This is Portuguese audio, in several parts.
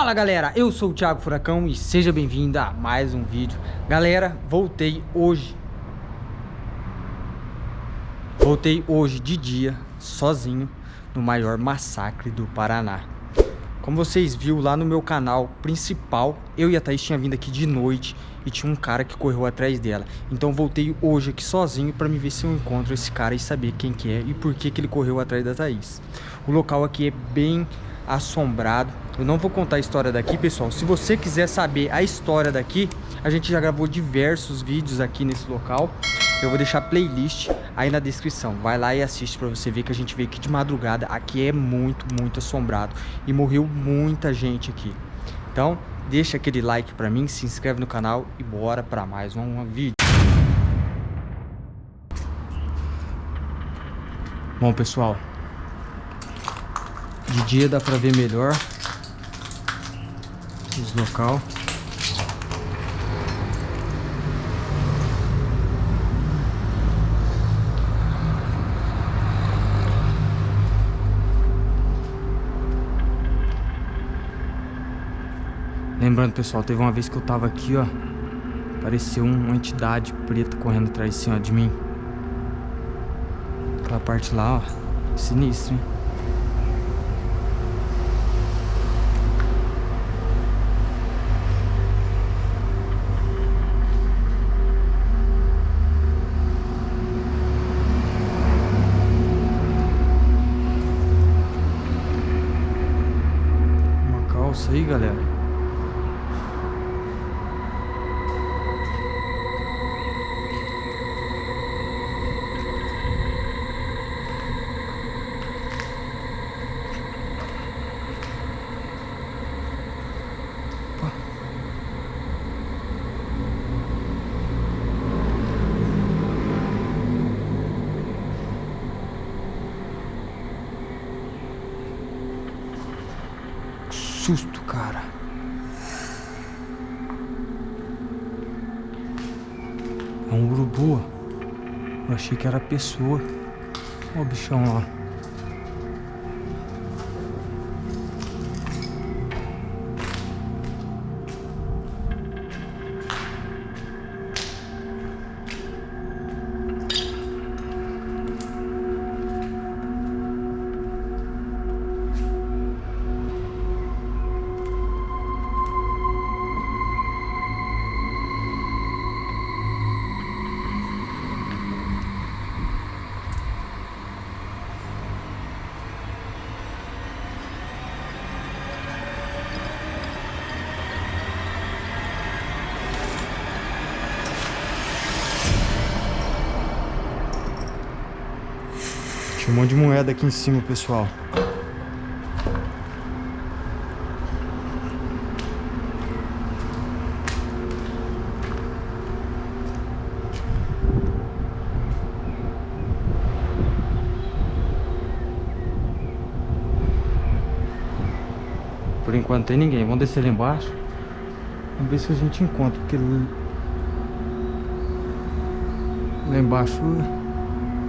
Fala galera, eu sou o Thiago Furacão e seja bem-vindo a mais um vídeo. Galera, voltei hoje. Voltei hoje de dia, sozinho, no maior massacre do Paraná. Como vocês viram lá no meu canal principal Eu e a Thaís tinha vindo aqui de noite e tinha um cara que correu atrás dela. Então voltei hoje aqui sozinho para me ver se eu encontro esse cara e saber quem que é e por que que ele correu atrás da Thaís. O local aqui é bem assombrado. Eu não vou contar a história daqui, pessoal. Se você quiser saber a história daqui, a gente já gravou diversos vídeos aqui nesse local. Eu vou deixar playlist aí na descrição. Vai lá e assiste para você ver que a gente veio aqui de madrugada. Aqui é muito, muito assombrado. E morreu muita gente aqui. Então, deixa aquele like para mim, se inscreve no canal e bora para mais um vídeo. Bom, pessoal, de dia dá pra ver melhor os local. Lembrando, pessoal, teve uma vez que eu tava aqui, ó. Apareceu uma entidade preta correndo atrás assim, ó, de mim. Aquela parte lá, ó. Sinistro, hein? Susto, cara. É um urubu. Eu achei que era pessoa. Olha o bichão lá. Tinha um monte de moeda aqui em cima, pessoal. Por enquanto tem ninguém. Vamos descer lá embaixo. Vamos ver se a gente encontra. Porque lá embaixo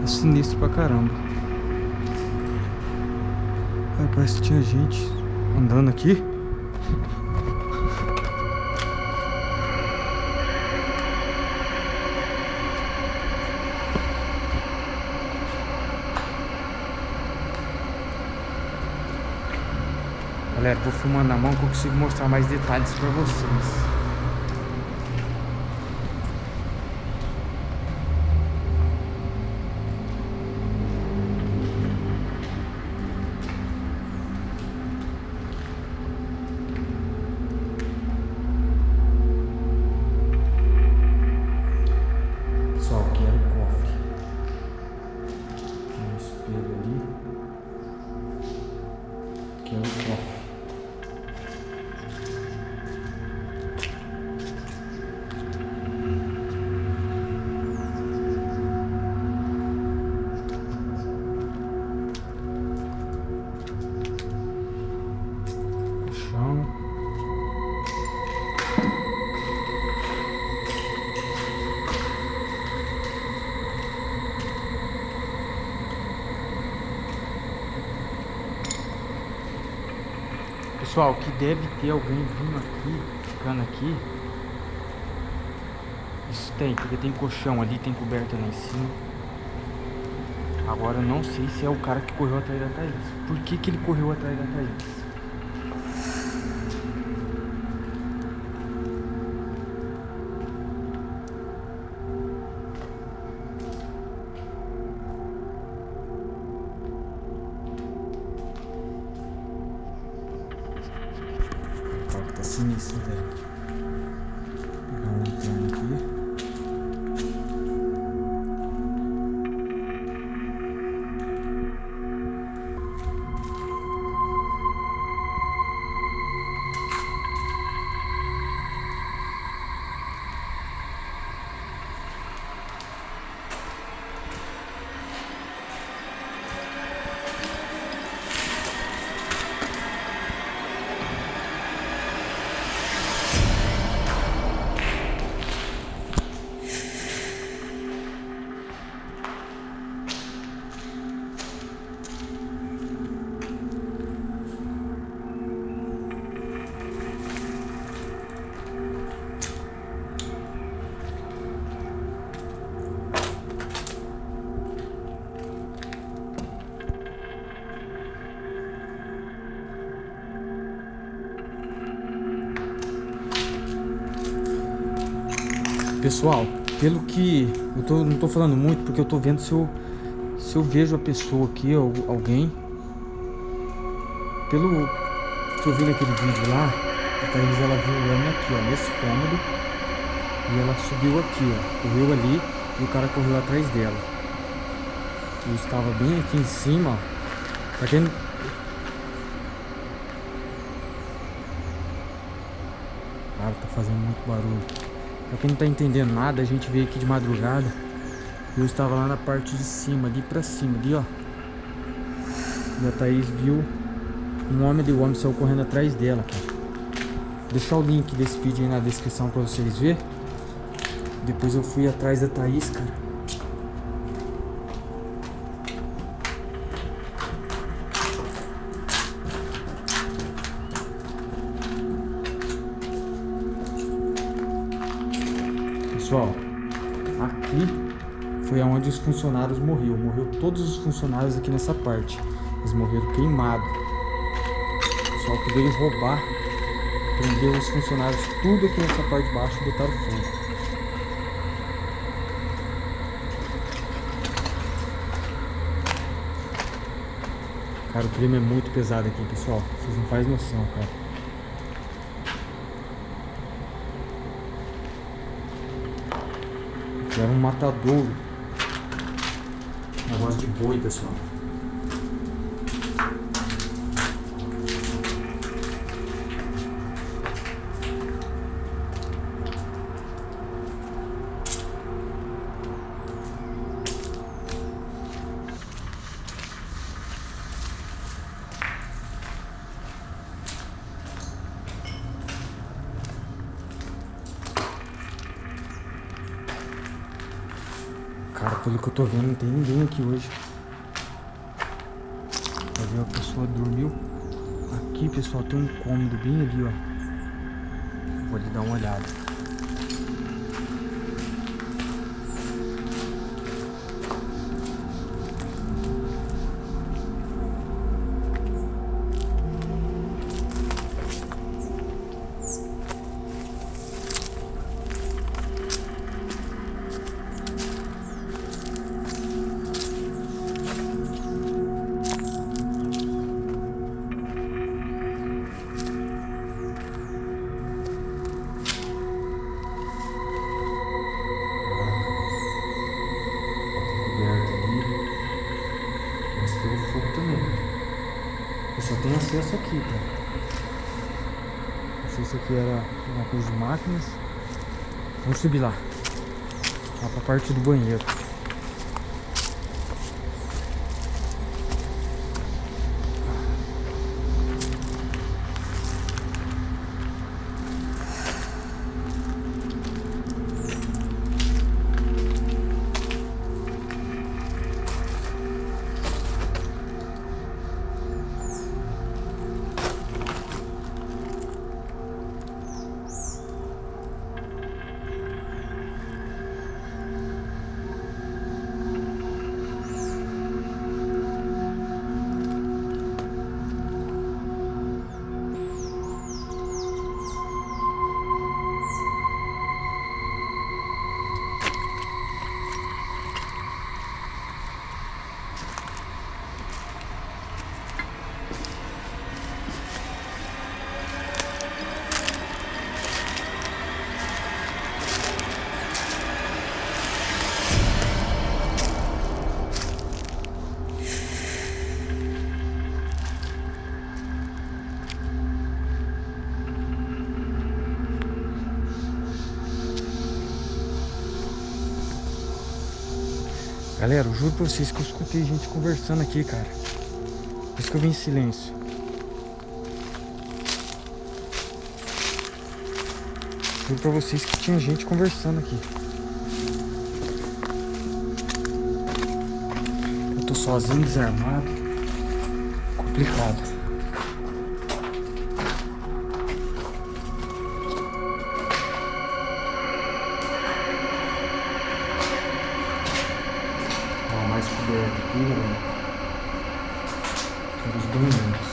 é sinistro pra caramba. Parece que tinha gente andando aqui. Galera, vou filmando na mão que eu consigo mostrar mais detalhes pra vocês. Pessoal, que deve ter alguém vindo aqui, ficando aqui. Isso tem, porque tem colchão ali, tem coberta lá em cima. Agora eu não sei se é o cara que correu atrás da Thaís. Por que, que ele correu atrás da Thaís? Tá Pessoal, pelo que eu tô, não tô falando muito porque eu tô vendo se eu, se eu vejo a pessoa aqui, ou alguém. Pelo que eu vi naquele vídeo lá, a Thaís ela viu o homem aqui, ó, nesse cômodo. E ela subiu aqui, ó, correu ali e o cara correu atrás dela. Eu estava bem aqui em cima, ó. Pra quem... Cara, tá fazendo muito barulho. Pra quem não tá entendendo nada, a gente veio aqui de madrugada. Eu estava lá na parte de cima, ali pra cima, ali ó. E a Thaís viu um homem ali, o homem saiu correndo atrás dela, cara. Deixar o link desse vídeo aí na descrição pra vocês verem. Depois eu fui atrás da Thaís, cara. Foi onde os funcionários morreram. Morreu todos os funcionários aqui nessa parte. Eles morreram queimados. O pessoal que veio roubar, prendeu os funcionários tudo aqui nessa parte de baixo e botaram fogo. Cara, o crime é muito pesado aqui, pessoal. Vocês não fazem noção, cara. Era um matadouro. De boi, pessoal. Eu tô vendo, não tem ninguém aqui hoje. Pra ver, a pessoa dormiu. Aqui, pessoal, tem um cômodo bem ali, ó. Vou lhe dar uma olhada. Tenho acesso aqui, cara. Não sei se aqui era uma coisa de máquinas. Vamos subir lá. Lá pra parte do banheiro. Galera, eu juro pra vocês que eu escutei gente conversando aqui, cara. Por isso que eu vim em silêncio. Juro pra vocês que tinha gente conversando aqui. Eu tô sozinho, desarmado. Complicado. Coberto aqui, galera. Todos os banheiros.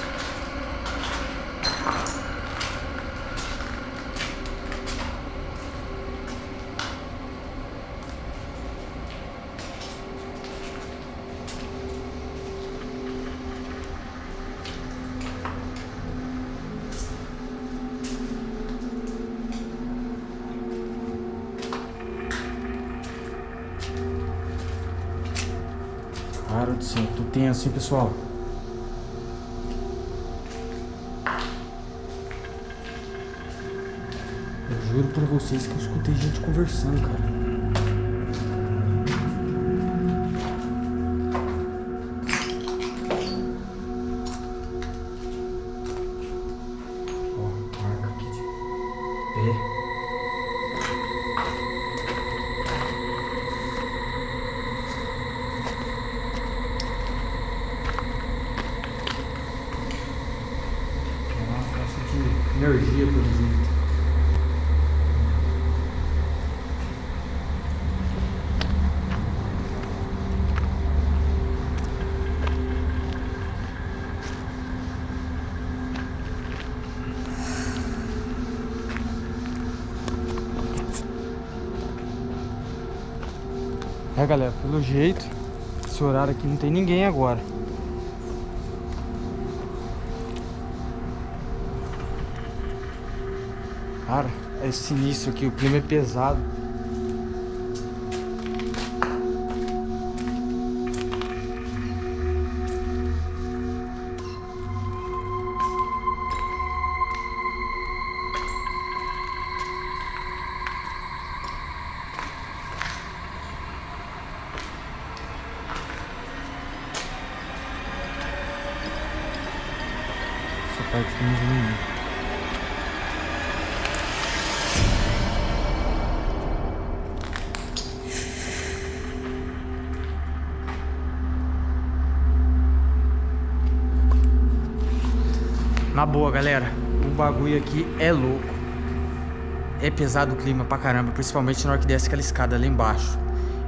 Cara do céu, tô tenso, hein, pessoal? Eu juro pra vocês que eu escutei gente conversando, cara. Galera, pelo jeito, esse horário aqui não tem ninguém agora. Cara, é sinistro aqui, o clima é pesado. Na boa, galera, o bagulho aqui é louco. É pesado o clima pra caramba, principalmente na hora que desce aquela escada lá embaixo.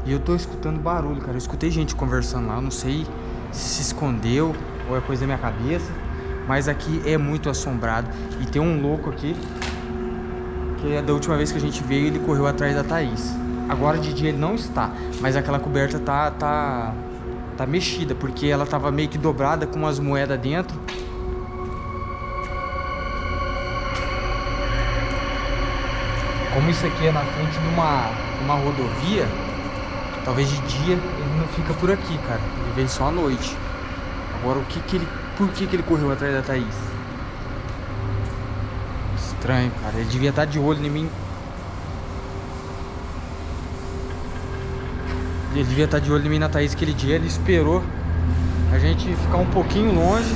E eu tô escutando barulho, cara. Eu escutei gente conversando lá, eu não sei se se escondeu ou é coisa da minha cabeça. Mas aqui é muito assombrado. E tem um louco aqui, que é da última vez que a gente veio, ele correu atrás da Thaís. Agora de dia ele não está, mas aquela coberta tá, tá, tá mexida, porque ela tava meio que dobrada com umas moedas dentro. Como isso aqui é na frente de uma, uma rodovia, talvez de dia ele não fica por aqui, cara. Ele vem só à noite. Agora o que que ele. Por que que ele correu atrás da Thaís? Estranho, cara. Ele devia estar de olho em mim. Ele devia estar de olho em mim na Thaís aquele dia. Ele esperou a gente ficar um pouquinho longe.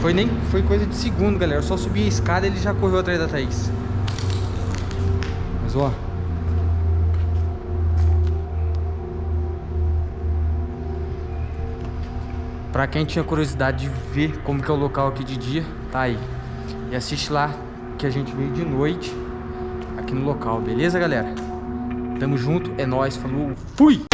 Foi nem foi coisa de segundo, galera. Eu só subi a escada e ele já correu atrás da Thaís. Ó. Pra quem tinha curiosidade de ver como que é o local aqui de dia, tá aí. E assiste lá que a gente veio de noite aqui no local, beleza, galera? Tamo junto, é nóis, falou, fui!